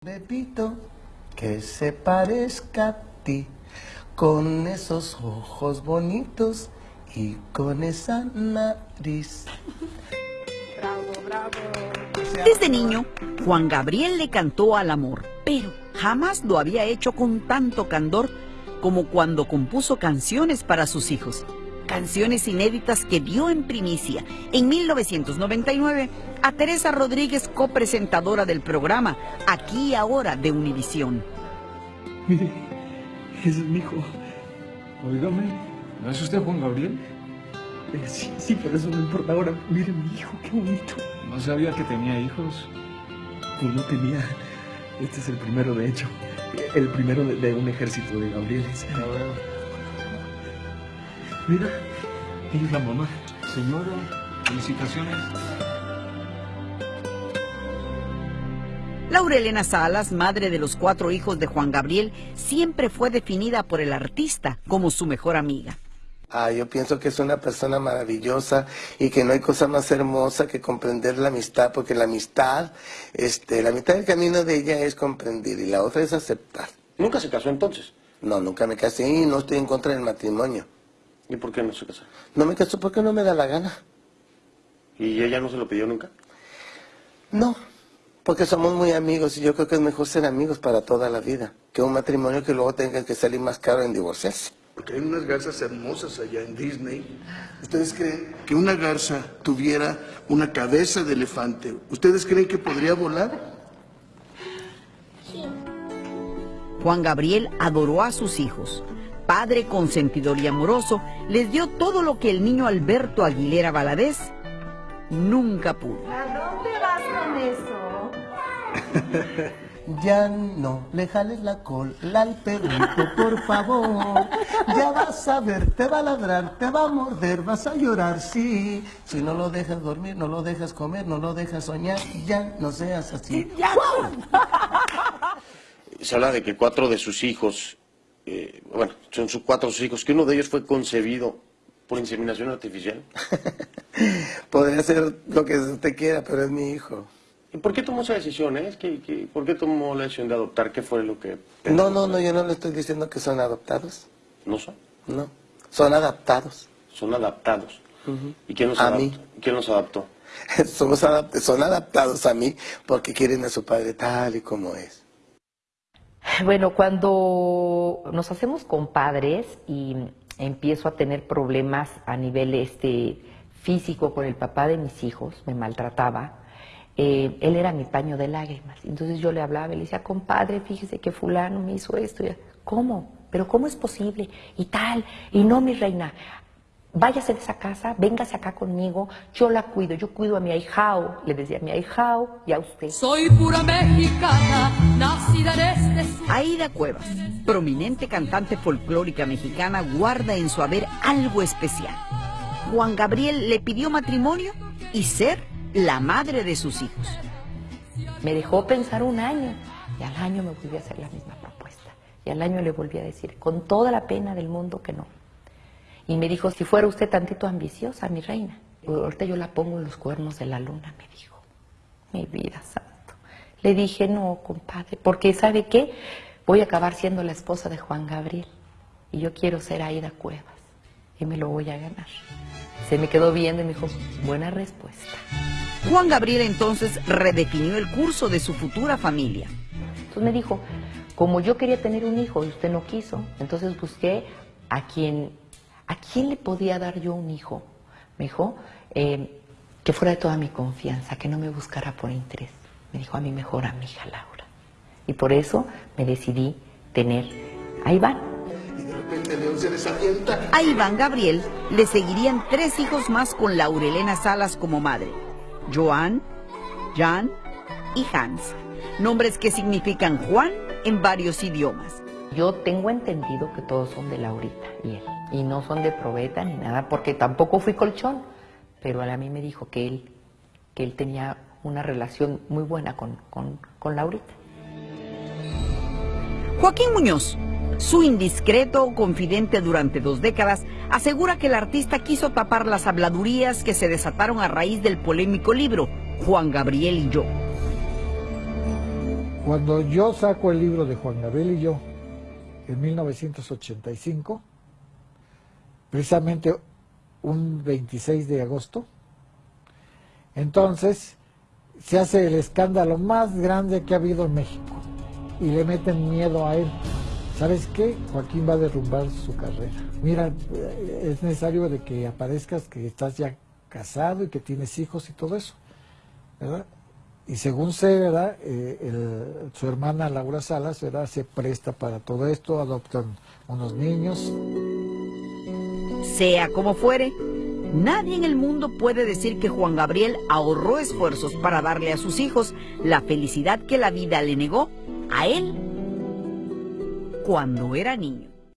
Bebito, que se parezca a ti, con esos ojos bonitos y con esa nariz. Desde niño, Juan Gabriel le cantó al amor, pero jamás lo había hecho con tanto candor como cuando compuso canciones para sus hijos. Canciones inéditas que dio en primicia en 1999 a Teresa Rodríguez, copresentadora del programa Aquí y Ahora de Univisión. Mire, ese es mi hijo. Óigame, ¿no es usted Juan Gabriel? Eh, sí, sí, pero eso no importa ahora. Mire mi hijo, qué bonito. No sabía que tenía hijos. Pues no tenía. Este es el primero, de hecho. El primero de, de un ejército de Gabrieles. Mira, ella es la mamá. Señora, felicitaciones. Laurelena Salas, madre de los cuatro hijos de Juan Gabriel, siempre fue definida por el artista como su mejor amiga. Ah, yo pienso que es una persona maravillosa y que no hay cosa más hermosa que comprender la amistad, porque la amistad, este, la mitad del camino de ella es comprender y la otra es aceptar. ¿Nunca se casó entonces? No, nunca me casé y no estoy en contra del matrimonio. ¿Y por qué no se casó? No me caso porque no me da la gana. ¿Y ella no se lo pidió nunca? No, porque somos muy amigos y yo creo que es mejor ser amigos para toda la vida que un matrimonio que luego tenga que salir más caro en divorciarse. Porque hay unas garzas hermosas allá en Disney. ¿Ustedes creen que una garza tuviera una cabeza de elefante? ¿Ustedes creen que podría volar? Juan Gabriel adoró a sus hijos. Padre consentidor y amoroso, les dio todo lo que el niño Alberto Aguilera Valadez nunca pudo. ¿A dónde vas con eso? Ya no le jales la cola al perrito, por favor. Ya vas a ver, te va a ladrar, te va a morder, vas a llorar, sí. Si no lo dejas dormir, no lo dejas comer, no lo dejas soñar, ya no seas así. Se habla de que cuatro de sus hijos, eh, bueno, son sus cuatro hijos, que uno de ellos fue concebido por inseminación artificial. Podría ser lo que usted quiera, pero es mi hijo. ¿Y por qué tomó esa decisión? Eh? Es que, que- ¿Por qué tomó la decisión de adoptar? ¿Qué fue lo que...? No, no, no, yo no le estoy diciendo que son adoptados. No son. No, son adaptados. Son adaptados. ¿Y quién los A adaptó? mí. ¿Quién los adaptó? Somos son adaptados a mí porque quieren a su padre tal y como es. Bueno, cuando nos hacemos compadres y empiezo a tener problemas a nivel este físico con el papá de mis hijos, me maltrataba, eh, él era mi paño de lágrimas. Entonces yo le hablaba y le decía, compadre, fíjese que fulano me hizo esto. ¿Cómo? ¿Pero cómo es posible? Y tal. Y no, mi reina, váyase de esa casa, véngase acá conmigo, yo la cuido, yo cuido a mi ahijao, le decía a mi ahijao y a usted. Soy pura mexicana, nacida en este Aida Cuevas, prominente cantante folclórica mexicana, guarda en su haber algo especial. Juan Gabriel le pidió matrimonio y ser la madre de sus hijos. Me dejó pensar un año y al año me volví a hacer la misma propuesta. Y al año le volví a decir, con toda la pena del mundo, que no. Y me dijo, si fuera usted tantito ambiciosa, mi reina, ahorita yo la pongo en los cuernos de la luna, me dijo. Mi vida santo. Le dije, no, compadre, porque ¿sabe qué? Voy a acabar siendo la esposa de Juan Gabriel. Y yo quiero ser Aida Cuevas. Y me lo voy a ganar. Se me quedó viendo y me dijo, buena respuesta. Juan Gabriel entonces redefinió el curso de su futura familia. Entonces me dijo, como yo quería tener un hijo y usted no quiso, entonces busqué a quien, a quién le podía dar yo un hijo. Me dijo, eh, que fuera de toda mi confianza, que no me buscara por interés. Me dijo a mi mejor amiga Laura. Y por eso me decidí tener a Iván. Y de repente León se. A Iván Gabriel le seguirían tres hijos más con Laurelena Salas como madre. Joan, Jan y Hans. Nombres que significan Juan en varios idiomas. Yo tengo entendido que todos son de Laurita y él. Y no son de probeta ni nada, porque tampoco fui colchón. Pero a mí me dijo que él, que él tenía una relación muy buena con, con, con Laurita. Joaquín Muñoz, su indiscreto confidente durante dos décadas, asegura que el artista quiso tapar las habladurías que se desataron a raíz del polémico libro Juan Gabriel y yo. Cuando yo saco el libro de Juan Gabriel y yo, en 1985, precisamente un 26 de agosto, entonces se hace el escándalo más grande que ha habido en México y le meten miedo a él. ¿Sabes qué? Joaquín va a derrumbar su carrera. Mira, es necesario de que aparezcas que estás ya casado y que tienes hijos y todo eso, ¿verdad? Y según sé, ¿verdad? Eh, su hermana Laura Salas, ¿verdad? Se presta para todo esto, adoptan unos niños. Sea como fuere, nadie en el mundo puede decir que Juan Gabriel ahorró esfuerzos para darle a sus hijos la felicidad que la vida le negó a él cuando era niño.